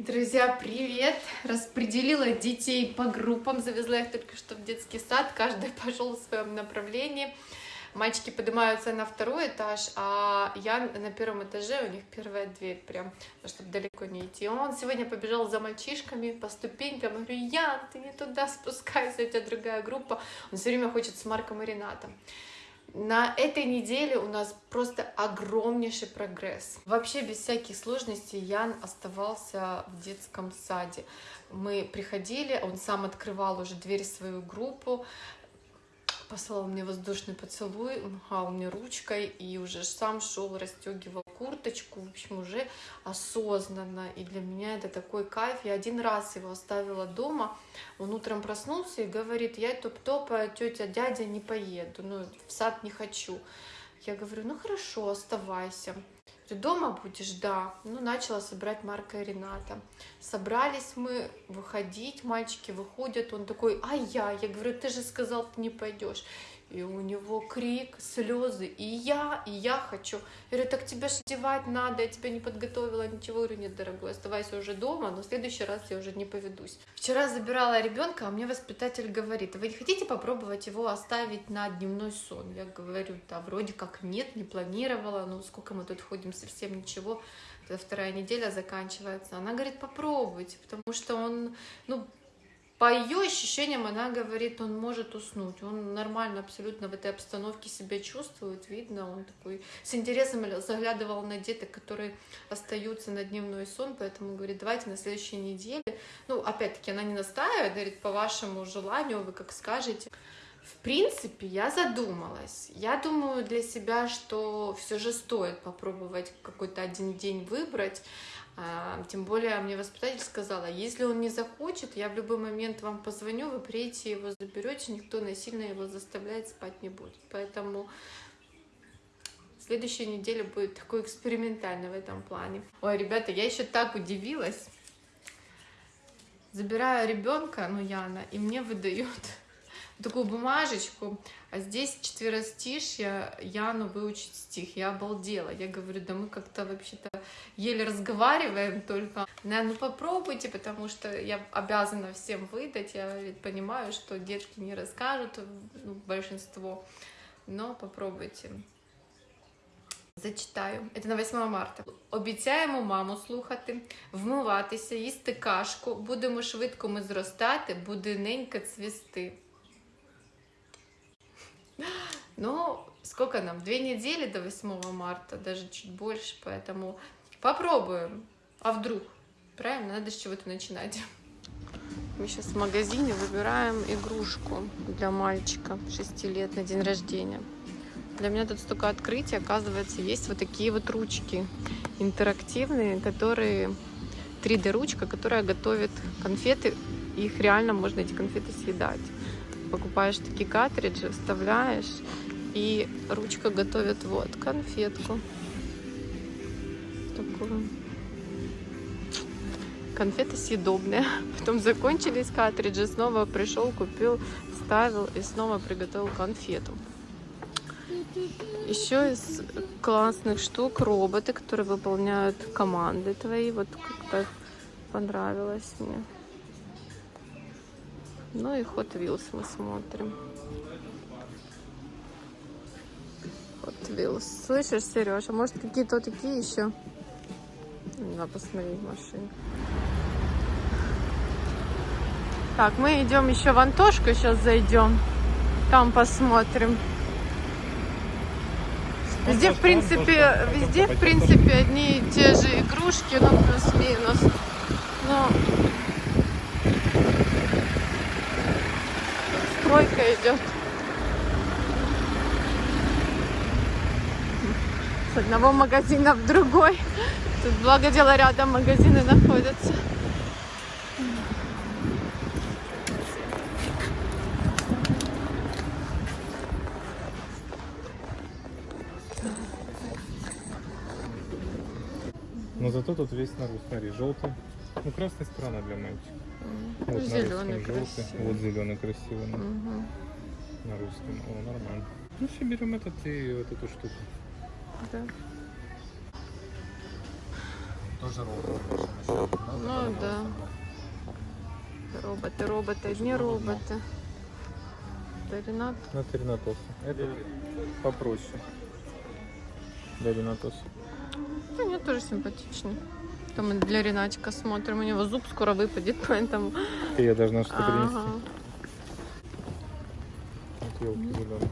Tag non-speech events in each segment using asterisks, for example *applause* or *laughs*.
Друзья, привет! Распределила детей по группам, завезла их только что в детский сад, каждый *laughs* пошел в своем направлении. Мальчики поднимаются на второй этаж, а я на первом этаже, у них первая дверь, прям, чтобы далеко не идти. Он сегодня побежал за мальчишками по ступенькам, я говорю, Ян, ты не туда спускайся, у тебя другая группа. Он все время хочет с Марком и Ренатом. На этой неделе у нас просто огромнейший прогресс. Вообще без всяких сложностей Ян оставался в детском саде. Мы приходили, он сам открывал уже дверь в свою группу, послал мне воздушный поцелуй, махал мне ручкой и уже сам шел, расстегивал курточку, в общем, уже осознанно. И для меня это такой кайф. Я один раз его оставила дома, он утром проснулся и говорит, я топ-топ, тетя, дядя, не поеду, ну, в сад не хочу. Я говорю, ну хорошо, оставайся. Ты дома будешь? Да. Ну, начала собирать Марка и Рената. Собрались мы выходить, мальчики выходят, он такой, а я? Я говорю, ты же сказал, ты не пойдешь. И у него крик, слезы, и я, и я хочу. Я говорю, так тебя одевать надо, я тебя не подготовила, ничего. Я говорю, нет, дорогой, оставайся уже дома, но в следующий раз я уже не поведусь. Вчера забирала ребенка, а мне воспитатель говорит, вы не хотите попробовать его оставить на дневной сон? Я говорю, да, вроде как нет, не планировала, ну сколько мы тут ходим, совсем ничего. Вторая неделя заканчивается. Она говорит, попробуйте, потому что он, ну, по ее ощущениям она говорит, он может уснуть, он нормально абсолютно в этой обстановке себя чувствует, видно, он такой с интересом заглядывал на деток, которые остаются на дневной сон, поэтому говорит, давайте на следующей неделе, ну, опять-таки, она не настаивает, говорит, по вашему желанию, вы как скажете. В принципе, я задумалась. Я думаю для себя, что все же стоит попробовать какой-то один день выбрать. А, тем более мне воспитатель сказала, если он не захочет, я в любой момент вам позвоню, вы приедете его заберете, никто насильно его заставлять спать не будет. Поэтому следующая неделя будет такой экспериментальной в этом плане. Ой, ребята, я еще так удивилась. Забираю ребенка, ну Яна, и мне выдают такую бумажечку, а здесь четверостишье Яну выучить стих. Я обалдела. Я говорю, да мы как-то вообще-то еле разговариваем только. Да, ну попробуйте, потому что я обязана всем выдать. Я ведь понимаю, что детки не расскажут, ну, большинство. Но попробуйте. Зачитаю. Это на 8 марта. Обіцяємо маму слухати, вмиватися, їсти кашку. Будемо швидко ми зростати, буде ненька цвісти. Ну, сколько нам? Две недели до 8 марта, даже чуть больше, поэтому попробуем. А вдруг? Правильно? Надо с чего-то начинать. Мы сейчас в магазине выбираем игрушку для мальчика 6 лет на день рождения. Для меня тут столько открытий. Оказывается, есть вот такие вот ручки интерактивные, которые 3D-ручка, которая готовит конфеты. Их реально можно эти конфеты съедать покупаешь такие картриджи, вставляешь, и ручка готовит вот конфетку. Такую. Конфеты съедобные. *laughs* Потом закончились картриджи, снова пришел, купил, вставил и снова приготовил конфету. Еще из классных штук роботы, которые выполняют команды твои. Вот как-то понравилось мне. Ну и Hot Wheels мы смотрим. Wheels. Слышишь, Сереж, а может какие-то такие еще? Надо посмотреть машины. Так, мы идем еще в Антошку, сейчас зайдем. Там посмотрим. Везде, в принципе, везде, в принципе, одни и те же игрушки, ну, плюс-минус. Но стройка идет. С одного магазина в другой. Тут благо дело рядом магазины находятся. Но зато тут весь народ, смотри, желтый. Ну, красная сторона для мальчика. Вот зеленый красивый. Вот зеленый красивый. Да. Угу. На русском. О, нормально. Ну все, берем этот и вот эту штуку. Да. Тоже ровно. Ну да. Роботы, роботы, одни роботы. Это Ренат. На Ренатоса. Это попроще. Для Ренатоса. Да нет, тоже симпатичный. Там мы для Ренатика смотрим, у него зуб скоро выпадет, *laughs* поэтому... Ты я должна что-то принести. Ага. Вот елки зеленые.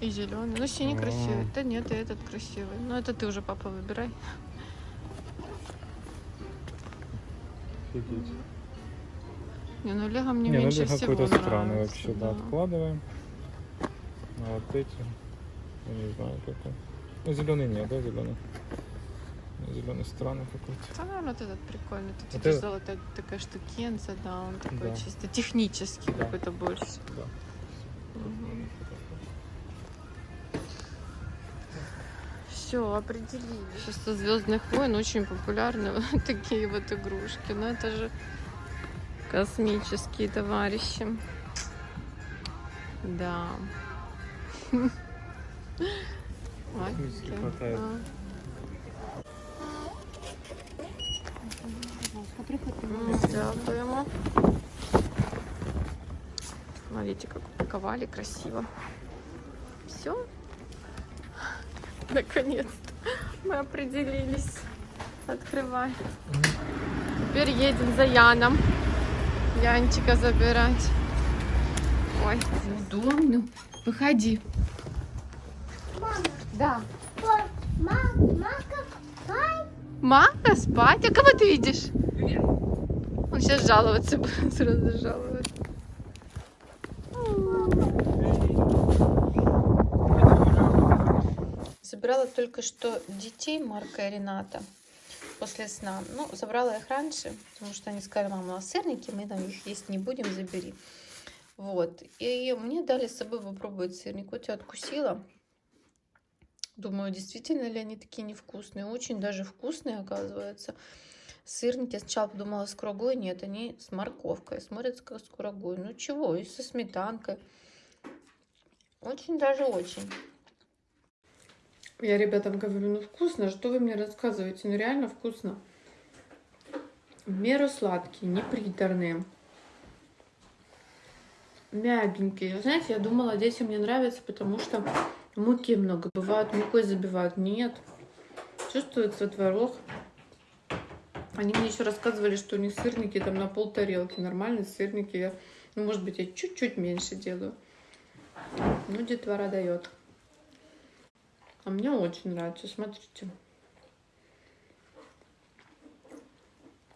И зеленый. Ну, синий А. красивый. Да нет, и этот красивый. Ну, это ты уже, папа, выбирай. Офигеть. Не, ну Лего мне Не, ну меньше это всего какой-то странный вообще, да. Откладываем. А вот эти, я не знаю какой. Ну, зеленый нет, да, зеленый? Зеленый странный какой-то. Да, наверное, вот этот прикольный. Тут Вот видишь, этот? золотая такая штукенция, да, он такой Да. чисто технический Да. какой-то больше. Да. Мгм. Все, определили. Сейчас со Звездных войн очень популярны *laughs* вот такие вот игрушки. Но это же космические товарищи. Да. *laughs* А. Дякуємо. Смотрите, как упаковали красиво. Все. *laughs* Наконец-то мы определились. Открывай. Теперь едем за Яном. Янчика забирать. Ой, удобно. Выходи. Да. Мака спать? А кого ты видишь? Он сейчас жаловаться будет, *laughs* сразу жаловаться. Забирала только что детей Марка и Рената после сна. Ну, забрала их раньше, потому что они сказали, мама, нас сырники, мы там их есть не будем, забери. Вот. И мне дали с собой попробовать сырник. Вот я откусила. Думаю, действительно ли они такие невкусные? Очень даже вкусные, оказывается. Сырники я сначала подумала с курагой. Нет, они с морковкой. Смотрятся как с курагой. Ну чего, и со сметанкой. Очень даже очень. Я ребятам говорю, ну вкусно, что вы мне рассказываете? Ну реально вкусно. В меру сладкие, не приторные. Мягенькие. Знаете, я думала, детям не нравится, потому что муки много. Бывают, мукой забивают. Нет. Чувствуется творог. Они мне еще рассказывали, что у них сырники там на пол тарелки. Нормальные сырники. Я, ну, может быть, я чуть-чуть меньше делаю. Ну, детвора дает. А мне очень нравится. Смотрите.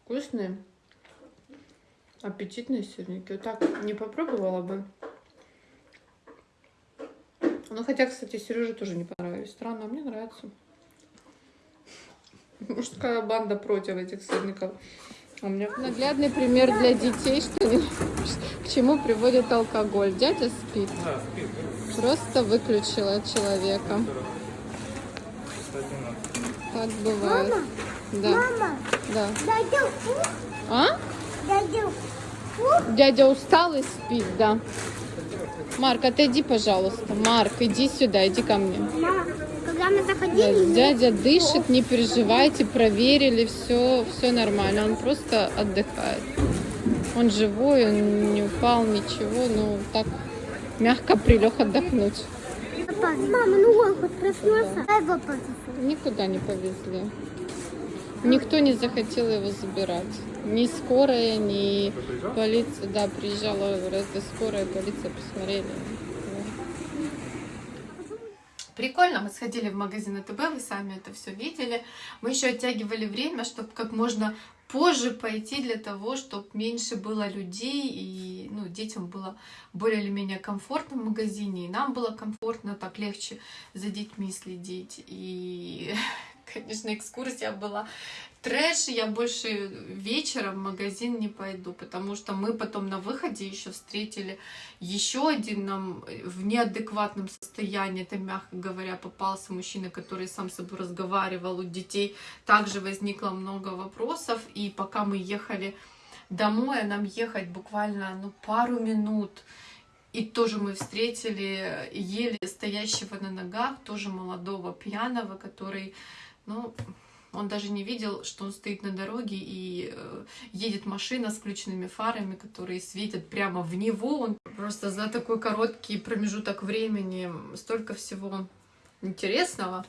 Вкусные. Аппетитные сырники. Вот так не попробовала бы. Ну, хотя, кстати, Сереже тоже не понравились. Странно, а мне нравится. Мужская банда против этих сырников. У меня наглядный пример для детей, что не- к чему приводит алкоголь. Дядя спит. Просто выключила человека. Кстати, надо. Так бывает. Мама, Да. мама, Да. дядя Фу, А? дядя Фу, Дядя устал и спит, да. Марк, отойди, пожалуйста. Марк, иди сюда, иди ко мне. мама, когда мы Да, заходили, Дядя дышит, не переживайте, проверили, все, все нормально. Он просто отдыхает. Он живой, он не упал, ничего, ну так мягко прилег отдохнуть. Мама, ну он хоть проснулся, его повезу. Никуда не повезли. Никто не захотел его забирать. Ни скорая, ни полиция. Да, приезжала раз скорая, полиция посмотрели. Прикольно, мы сходили в магазин АТБ, вы сами это все видели. Мы еще оттягивали время, чтобы как можно позже пойти для того, чтобы меньше было людей и ну, детям было более или менее комфортно в магазине, и нам было комфортно, так легче за детьми следить. И, *laughs* конечно, экскурсия была. Трэш, я больше вечером в магазин не пойду, потому что мы потом на выходе еще встретили еще один нам в неадекватном состоянии, это мягко говоря, попался мужчина, который сам с собой разговаривал, у детей. Также возникло много вопросов, и пока мы ехали домой, а нам ехать буквально ну, пару минут, и тоже мы встретили еле стоящего на ногах, тоже молодого пьяного, который, ну, Он даже не видел, что он стоит на дороге и э, едет машина с включенными фарами, которые светят прямо в него. Он просто за такой короткий промежуток времени столько всего интересного.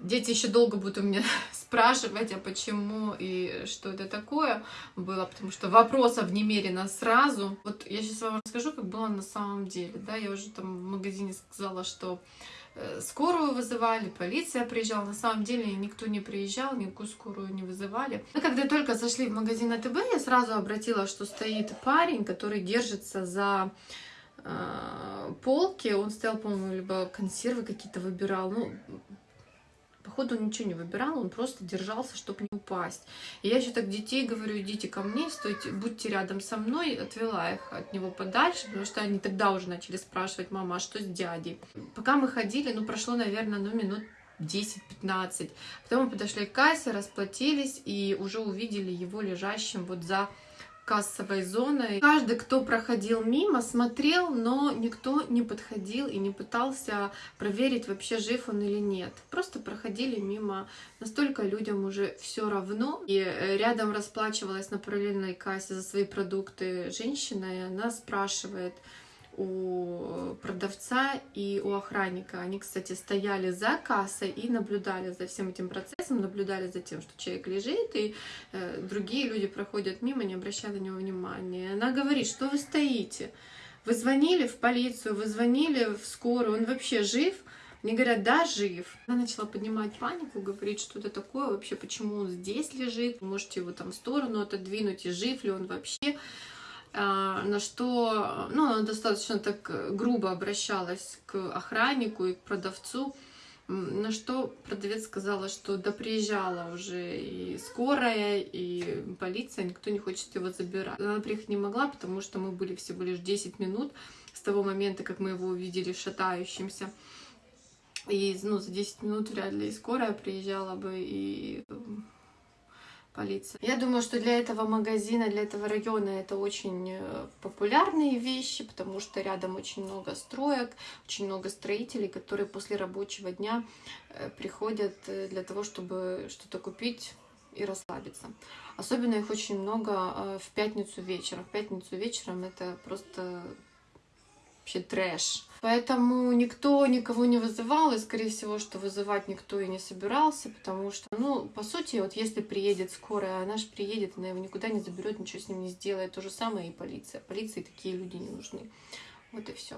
Дети еще долго будут у меня *laughs* спрашивать, а почему и что это такое было, потому что вопросов немерено сразу. Вот я сейчас вам расскажу, как было на самом деле. Да, я уже там в магазине сказала, что скорую вызывали, полиция приезжала. На самом деле никто не приезжал, никакую скорую не вызывали. Мы когда только зашли в магазин АТБ, я сразу обратила, что стоит парень, который держится за э, полки. Он стоял, по-моему, либо консервы какие-то выбирал. Ну, Походу он ничего не выбирал, он просто держался, чтобы не упасть. И я еще так детей говорю, идите ко мне, стойте, будьте рядом со мной, отвела их от него подальше, потому что они тогда уже начали спрашивать, мама, а что с дядей? Пока мы ходили, ну, прошло, наверное, ну, минут 10-15. Потом мы подошли к кассе, расплатились и уже увидели его лежащим вот за кассовой зоной. Каждый, кто проходил мимо, смотрел, но никто не подходил и не пытался проверить, вообще жив он или нет. Просто проходили мимо. Настолько людям уже все равно. И э, рядом расплачивалась на параллельной кассе за свои продукты женщина, и она спрашивает, у продавца и у охранника. Они, кстати, стояли за кассой и наблюдали за всем этим процессом, наблюдали за тем, что человек лежит, и э, другие люди проходят мимо, не обращая на него внимания. Она говорит, что вы стоите? Вы звонили в полицию, вы звонили в скорую, он вообще жив? Мне говорят, да, жив. Она начала поднимать панику, говорит, что это такое вообще, почему он здесь лежит, можете его там в сторону отодвинуть, и жив ли он вообще. А, на что ну, она достаточно так грубо обращалась к охраннику и к продавцу, на что продавец сказала, что да приезжала уже и скорая, и полиция, никто не хочет его забирать. Она приехать не могла, потому что мы были всего лишь 10 минут с того момента, как мы его увидели шатающимся. И ну, за 10 минут вряд ли и скорая приезжала бы, и полиция. Я думаю, что для этого магазина, для этого района это очень э, популярные вещи, потому что рядом очень много строек, очень много строителей, которые после рабочего дня э, приходят э, для того, чтобы что-то купить и расслабиться. Особенно их очень много в пятницу вечером. В пятницу вечером это просто вообще трэш. Поэтому никто никого не вызывал, и, скорее всего, что вызывать никто и не собирался, потому что, ну, по сути, вот если приедет скорая, она же приедет, она его никуда не заберет, ничего с ним не сделает. То же самое и полиция. Полиции такие люди не нужны. Вот и все.